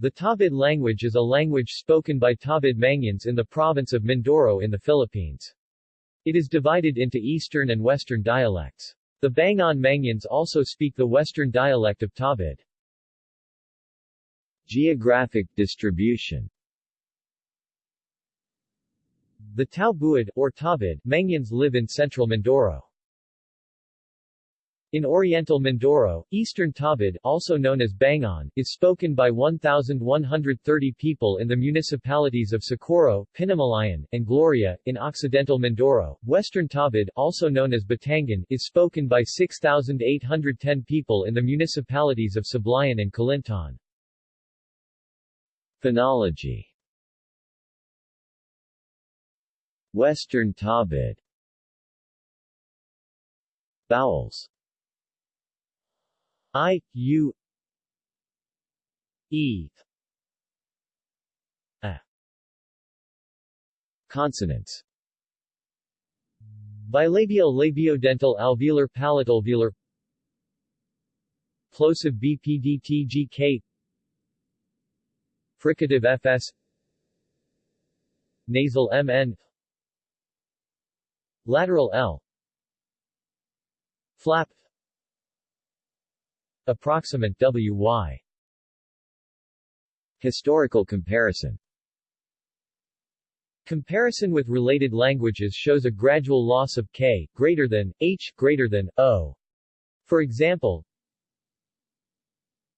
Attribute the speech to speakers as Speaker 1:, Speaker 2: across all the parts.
Speaker 1: The Tabid language is a language spoken by Tabid Mangyans in the province of Mindoro in the Philippines. It is divided into Eastern and Western dialects. The Bangon Mangyans also speak the Western dialect of Tabid.
Speaker 2: Geographic distribution
Speaker 1: The Tao Buid, or Tabid, Mangyans live in central Mindoro. In Oriental Mindoro, Eastern Tabid, also known as Bangon, is spoken by 1,130 people in the municipalities of Socorro, Pinamalayan, and Gloria. In Occidental Mindoro, Western Tabid, also known as Batangan, is spoken by 6,810 people in the municipalities of Sablayan and Calintaan.
Speaker 2: Phonology Western Tabid Vowels
Speaker 1: I, U, E, A.
Speaker 2: Consonants.
Speaker 1: Bilabial labiodental alveolar palatalveolar Plosive BPDTGK Fricative FS Nasal MN Lateral L. Flap Approximate WY
Speaker 2: Historical comparison.
Speaker 1: Comparison with related languages shows a gradual loss of k, greater than, h, greater than, o. For example,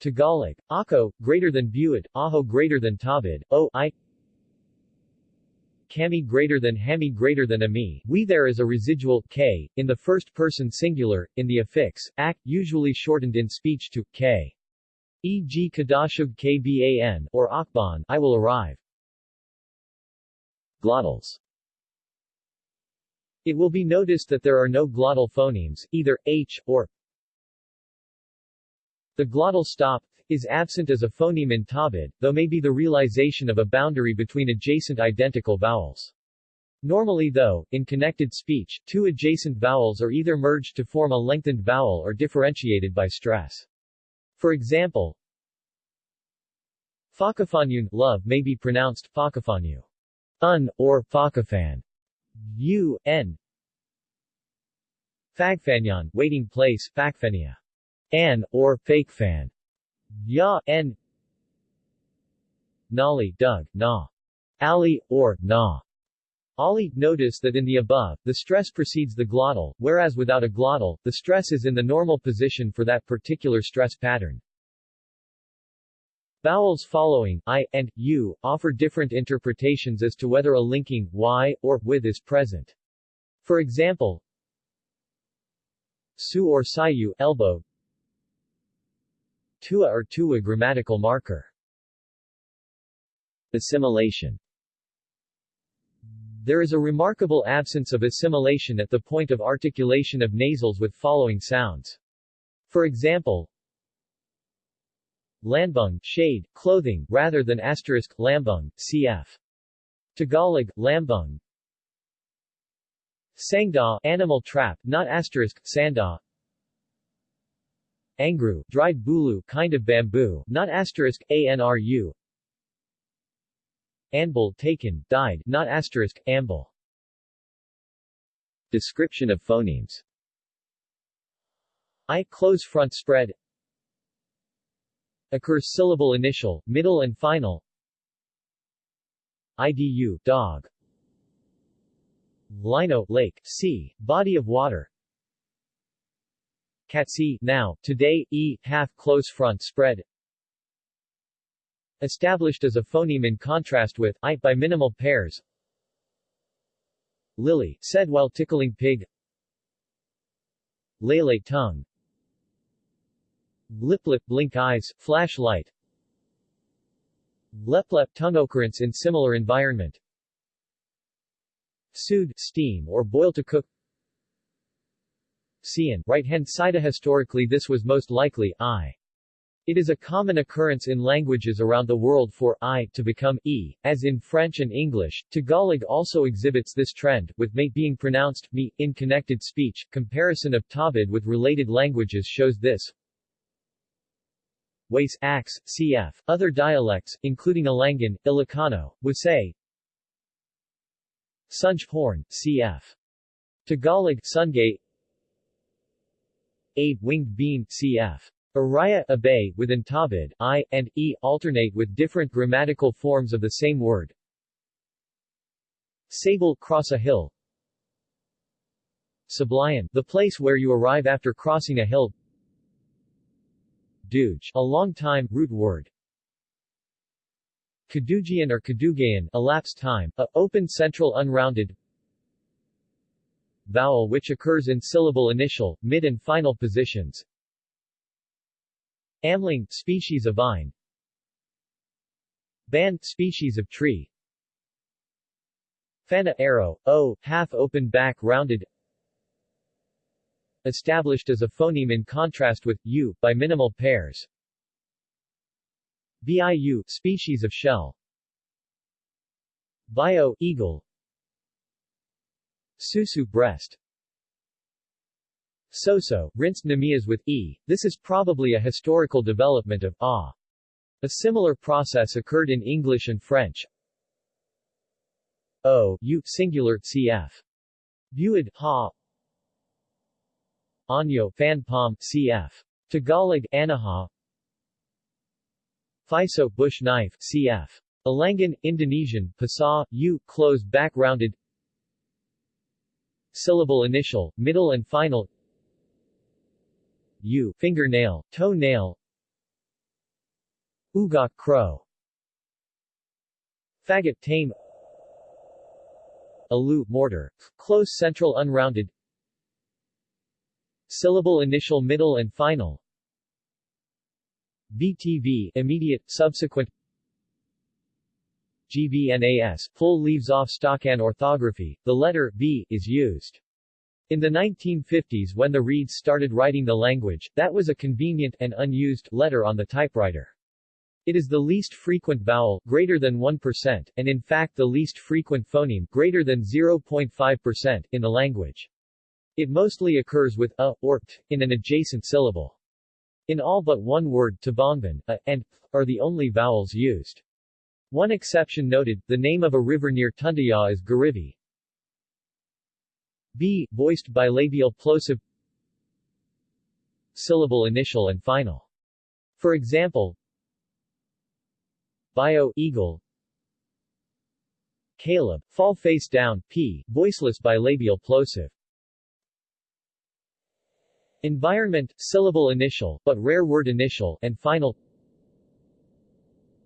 Speaker 1: Tagalog, ako, greater than buid, aho greater than tabid, o, i, kami greater than hami greater than ami, we there is a residual k in the first person singular, in the affix, ak, usually shortened in speech to k. E.g. kadashug kban or akban, I will arrive.
Speaker 2: Glottals
Speaker 1: It will be noticed that there are no glottal phonemes, either h or the glottal stop is absent as a phoneme in Tabid, though may be the realization of a boundary between adjacent identical vowels. Normally though, in connected speech, two adjacent vowels are either merged to form a lengthened vowel or differentiated by stress. For example, Fakafanyun love may be pronounced Fakafanyu, un, or Fakafan, u, n. Fagfanyan waiting place, Fakfenia, an, or Fakefan, Ya, N Nali, Doug, Na. Ali, or, Na. Ali, notice that in the above, the stress precedes the glottal, whereas without a glottal, the stress is in the normal position for that particular stress pattern. Vowels following, I, and, U, offer different interpretations as to whether a linking, Y, or, with is present. For example, Su or Sayu, elbow, Tua or Tua grammatical marker.
Speaker 2: Assimilation
Speaker 1: There is a remarkable absence of assimilation at the point of articulation of nasals with following sounds. For example, Lambung, shade, clothing, rather than asterisk, lambung, cf. Tagalog, lambung. Sangda, animal trap, not asterisk, sanda. Angru, dried bulu, kind of bamboo, not asterisk, anru. Anbul, taken, died, not asterisk, ambul.
Speaker 2: Description of phonemes.
Speaker 1: I close front spread. Occurs syllable initial, middle and final. IDU, dog. Lino, lake, sea, body of water Katsi, now, today, e, half close front spread. Established as a phoneme in contrast with i by minimal pairs. Lily, said while tickling pig. Lele tongue. Liplip blink eyes, flashlight. Leplep tongue occurrence in similar environment. Sud, steam or boil to cook Right-hand side Historically this was most likely I. It is a common occurrence in languages around the world for I to become e, as in French and English. Tagalog also exhibits this trend, with mate being pronounced me in connected speech. Comparison of Tabid with related languages shows this. Wace, Ax, cf. Other dialects, including Alangan, Ilocano, Wasay, Sunj Horn, cf. Tagalog, Sungay, A. Winged bean, cf. Araya, Abay, within Tabid, I, and E alternate with different grammatical forms of the same word. Sable, cross a hill. Sablayan, the place where you arrive after crossing a hill. Duge, a long time, root word. Kadugian or Kadugayan, elapsed time, a open central unrounded vowel which occurs in syllable initial, mid and final positions. Amling, species of vine. Ban, species of tree. Fana arrow, O, half-open back rounded Established as a phoneme in contrast with U, by minimal pairs. Biu, species of shell. Bio, eagle. Susu, breast. Soso, rinsed namias with e, this is probably a historical development of ah. A similar process occurred in English and French. O, u, singular, cf. Buid, ha. Anyo, fan palm, cf. Tagalog, anaha. Fiso, bush knife, cf. Alangan, Indonesian, pasa, u, close back rounded. Syllable initial, middle and final. U, fingernail, toe nail Ugok crow. Faggot tame. Alu, mortar, close central unrounded. Syllable initial middle and final. BTV, immediate, subsequent GVNAS, full leaves off Stockan orthography, the letter B is used. In the 1950s when the Reeds started writing the language, that was a convenient and unused letter on the typewriter. It is the least frequent vowel, greater than 1%, and in fact the least frequent phoneme, greater than 0.5%, in the language. It mostly occurs with a, or t, in an adjacent syllable. In all but one word, Tabangban, a, and th are the only vowels used. One exception noted, the name of a river near Tundaya is Garivi. B, voiced bilabial plosive syllable initial and final. For example, bio eagle Caleb, fall face down, p, voiceless bilabial plosive. Environment, syllable initial, but rare word initial, and final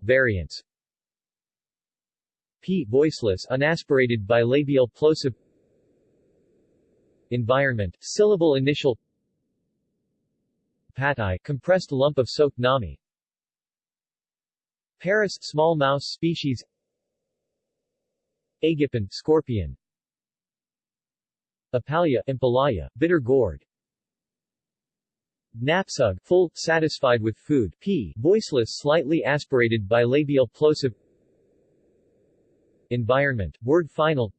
Speaker 1: Variants P, voiceless unaspirated bilabial plosive Environment, syllable initial Patai, compressed lump of soaked nami. Paris, small mouse species Agipin, scorpion Apalia, impalaya, bitter gourd Napsug, full, satisfied with food, p, voiceless slightly aspirated bilabial plosive Environment, word final.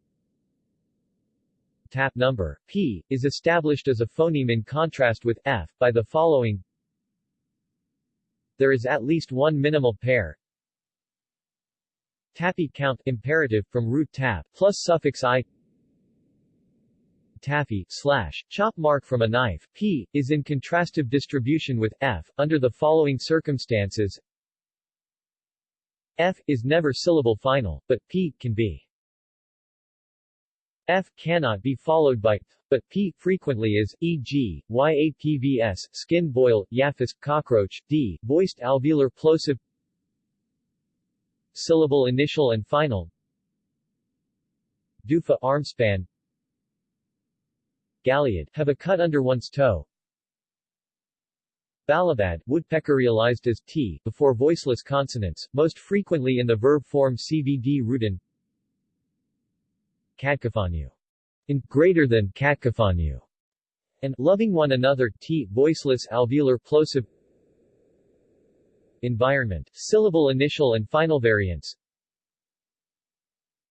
Speaker 1: Tap number, p, is established as a phoneme in contrast with f, by the following. There is at least one minimal pair. Tappy count imperative from root tap plus suffix i. Taffy, slash, chop mark from a knife, p, is in contrastive distribution with f, under the following circumstances f, is never syllable final, but p, can be. F cannot be followed by but P frequently is, e.g., YAPVS, skin boil, yaphis, cockroach, D, voiced alveolar plosive. Syllable initial and final. Dufa armspan. Galliard, have a cut under one's toe Balabad, woodpecker realized as t, before voiceless consonants, most frequently in the verb form CVD rutin Katkafanyu. In greater than Katkafanyu. And loving one another T voiceless alveolar plosive Environment, syllable initial and final variants.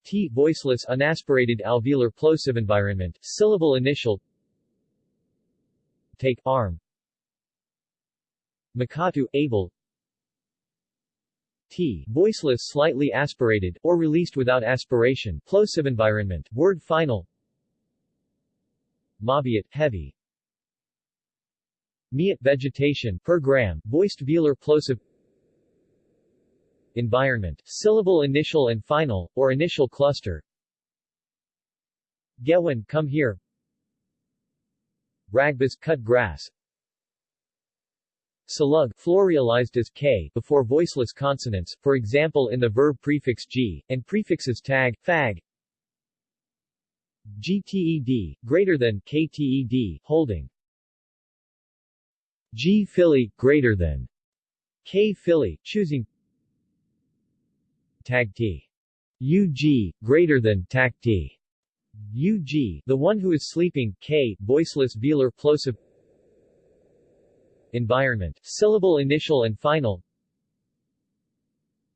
Speaker 1: T voiceless unaspirated alveolar plosive environment, syllable initial. Take arm Makatu able. T, voiceless slightly aspirated, or released without aspiration, plosive environment, word final. Mabiat, heavy. Miat vegetation, per gram, voiced velar plosive Environment, syllable initial and final, or initial cluster. Gewan, come here. Ragbas, cut grass Salug, florialized as k before voiceless consonants, for example in the verb prefix g, and prefixes tag, fag. GTED, greater than, KTED, holding. G Philly, greater than. K Philly, choosing. Tag T. UG, greater than, tag T. UG, the one who is sleeping, K, voiceless velar plosive Environment, syllable initial and final.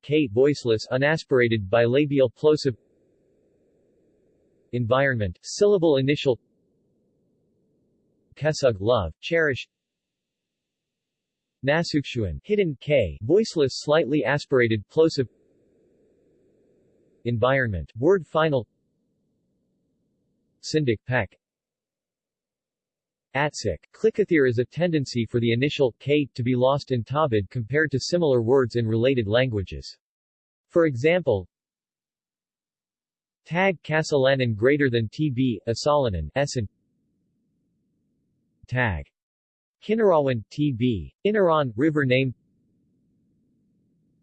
Speaker 1: K voiceless unaspirated bilabial plosive. Environment, syllable initial. Kesug love, cherish. Nasukshuan, hidden K, voiceless slightly aspirated plosive. Environment, word final. Syndic Pek Atsik, Klikathir is a tendency for the initial k to be lost in Tabid compared to similar words in related languages. For example, Tag Kasalanan greater than TB, Asalanan, Essen Tag Kinarawan, TB, Inaran, river name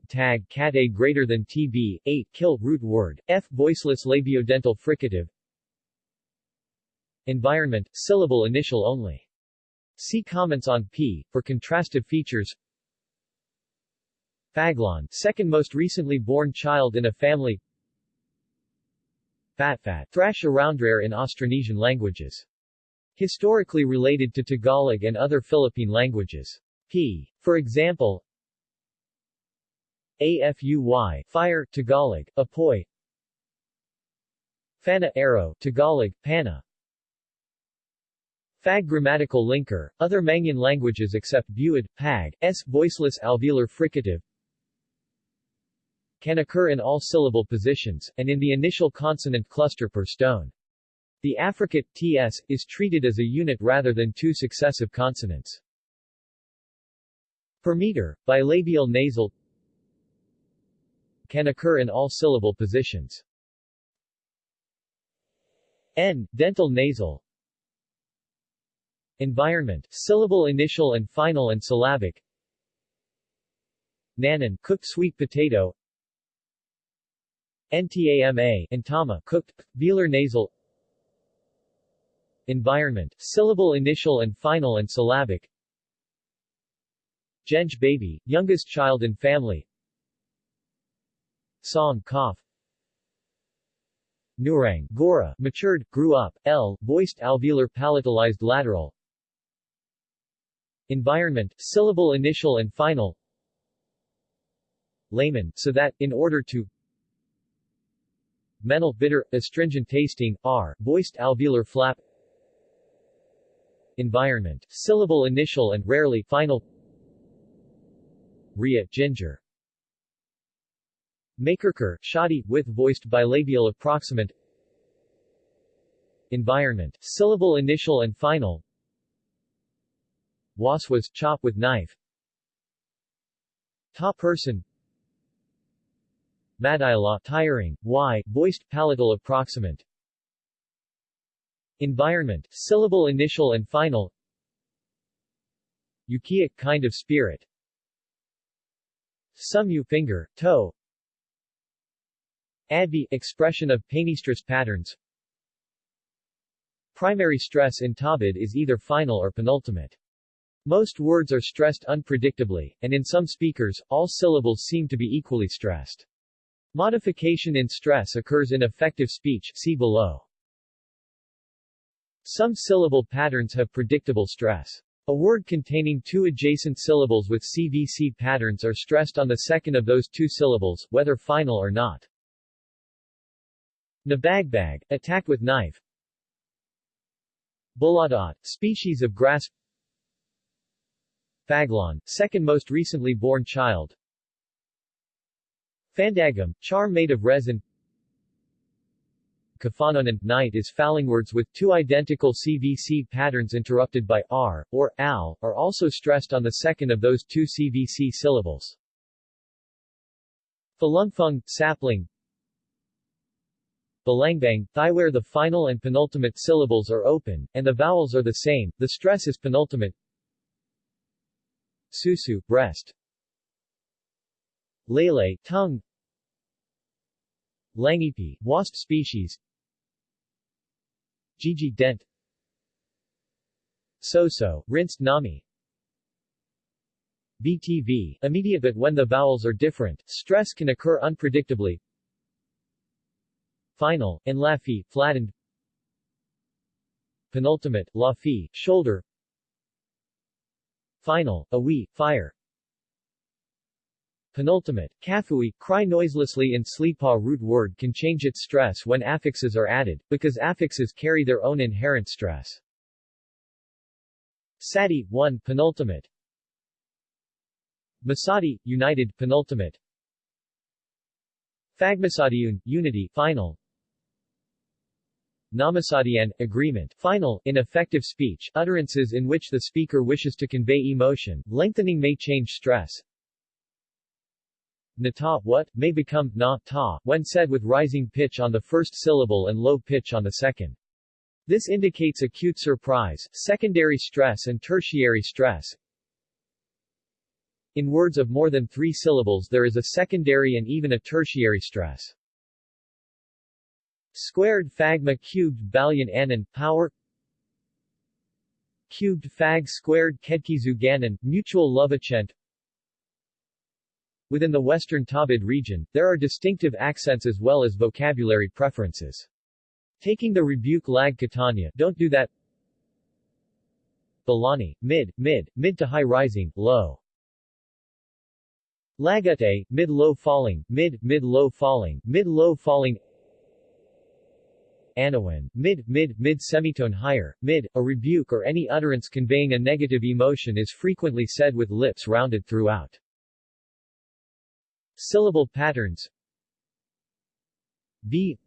Speaker 1: Tag Kate greater than TB, 8 kill root word, F voiceless labiodental fricative Environment, syllable initial only. See comments on P, for contrastive features Faglon, second most recently born child in a family Fatfat, thrash around rare in Austronesian languages. Historically related to Tagalog and other Philippine languages. P. For example, AFUY, fire, Tagalog, apoy Fana arrow, Tagalog, pana Fag grammatical linker, other Mangyan languages except Buid, Pag, S voiceless alveolar fricative can occur in all syllable positions, and in the initial consonant cluster per stone. The affricate, ts, is treated as a unit rather than two successive consonants. Per meter, bilabial nasal can occur in all syllable positions. N, dental nasal Environment, syllable initial and final and syllabic. Nanan, cooked sweet potato. Ntama, Ntama cooked, velar nasal. Environment, syllable initial and final and syllabic. Genj baby, youngest child in family. Song cough. Nurang, Gora, matured, grew up, L, voiced alveolar palatalized lateral Environment, syllable initial and final Layman, so that, in order to Mental bitter, astringent tasting, R, voiced alveolar flap Environment, syllable initial and rarely final Ria, ginger Makerker, shoddy, with voiced bilabial approximant Environment, syllable initial and final Waswas, chop with knife. Ta person. Madila, tiring, y, voiced palatal approximant. Environment, syllable initial and final. Yukiic kind of spirit. Sumu finger, toe. Advi, expression of painistress patterns. Primary stress in Tabid is either final or penultimate. Most words are stressed unpredictably, and in some speakers, all syllables seem to be equally stressed. Modification in stress occurs in effective speech see below. Some syllable patterns have predictable stress. A word containing two adjacent syllables with CVC patterns are stressed on the second of those two syllables, whether final or not. Nabagbag, attack with knife Buladot, species of grass Faglon, second most recently born child Fandagum, charm made of resin Kafanonan, night is words with two identical CVC patterns interrupted by r, or al, are also stressed on the second of those two CVC syllables. Falungfung, sapling Balangbang, thigh where the final and penultimate syllables are open, and the vowels are the same, the stress is penultimate. Susu, breast Lele, tongue Langipi, wasp species Gigi dent So-so, rinsed nami BTV, immediate but when the vowels are different, stress can occur unpredictably. Final, and lafi, flattened. Penultimate, lafi, shoulder. Final, awi, fire. Penultimate, kafui, cry noiselessly in Slipa root word can change its stress when affixes are added, because affixes carry their own inherent stress. Sati, 1, penultimate. Masadi, united, penultimate. Fagmasadiun, unity, final. Namasadian, agreement, final, in effective speech, utterances in which the speaker wishes to convey emotion, lengthening may change stress, Nata what, may become na ta, when said with rising pitch on the first syllable and low pitch on the second. This indicates acute surprise, secondary stress and tertiary stress. In words of more than three syllables there is a secondary and even a tertiary stress. Squared fagma cubed balyan anan, power Cubed fag squared kedkizuganan, mutual lovachent Within the Western Tabid region, there are distinctive accents as well as vocabulary preferences. Taking the rebuke lag Catania, don't do that Balani, mid, mid, mid to high rising, low. Lagate, mid-low falling, mid, mid-low falling, mid-low falling Anawan, mid, mid, mid semitone higher, mid, a rebuke or any utterance conveying a negative emotion is frequently said with lips rounded throughout. Syllable patterns V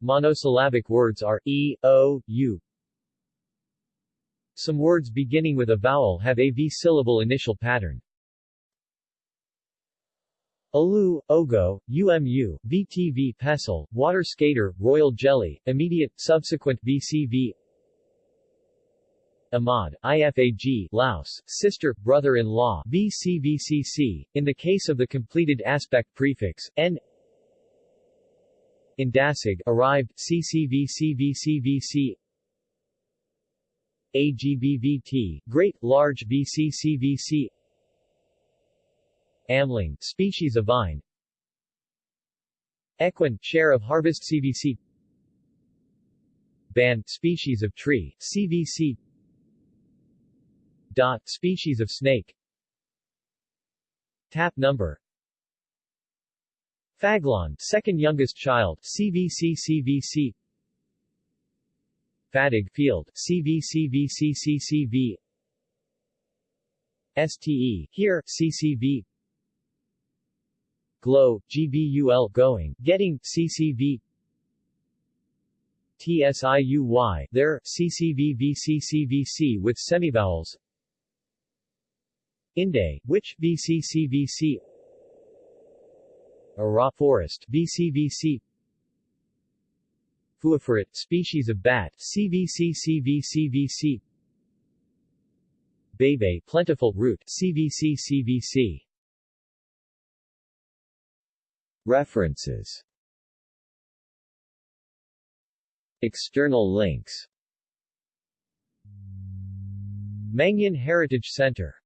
Speaker 1: Monosyllabic words are e, o, u. Some words beginning with a vowel have a V-syllable initial pattern. Alu, Ogo, UMU, VTV Pestle, Water Skater, Royal Jelly, Immediate, Subsequent VCV Ahmad, IFAG, Laos, sister, brother-in-law, BCVCC, in the case of the completed aspect prefix, N. Indasig, arrived, CCVCVCVC AGBVT, great, large VCCVC Amling, species of vine. Equin, share of harvest CVC Ban, species of tree, CVC Dot, species of snake. Tap number. Faglon, second youngest child, CVC CVC Fadig field, CVCVCCCV STE, here, CCV Glow, GBUL going, getting, CCV TSIUY, there, CCVVCCVC with semivowels Inde, which VCCVC a raw forest Fuiferate, species of bat CVC Bebe, plentiful root CVC References. External links. Mangyan Heritage Center